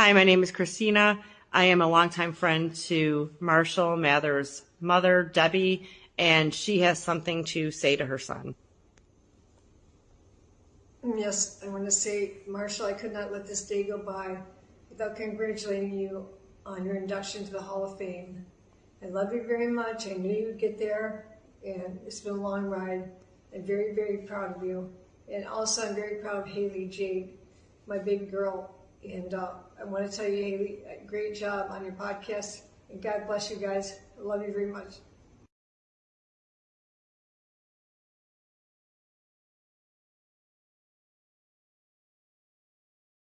Hi, my name is Christina. I am a longtime friend to Marshall Mathers' mother, Debbie, and she has something to say to her son. Yes, I want to say, Marshall, I could not let this day go by without congratulating you on your induction to the Hall of Fame. I love you very much. I knew you'd get there, and it's been a long ride. I'm very, very proud of you. And also, I'm very proud of Hailie Jade, my baby girl. And uh, I want to tell you, Hailie, great job on your podcast. And God bless you guys. I love you very much.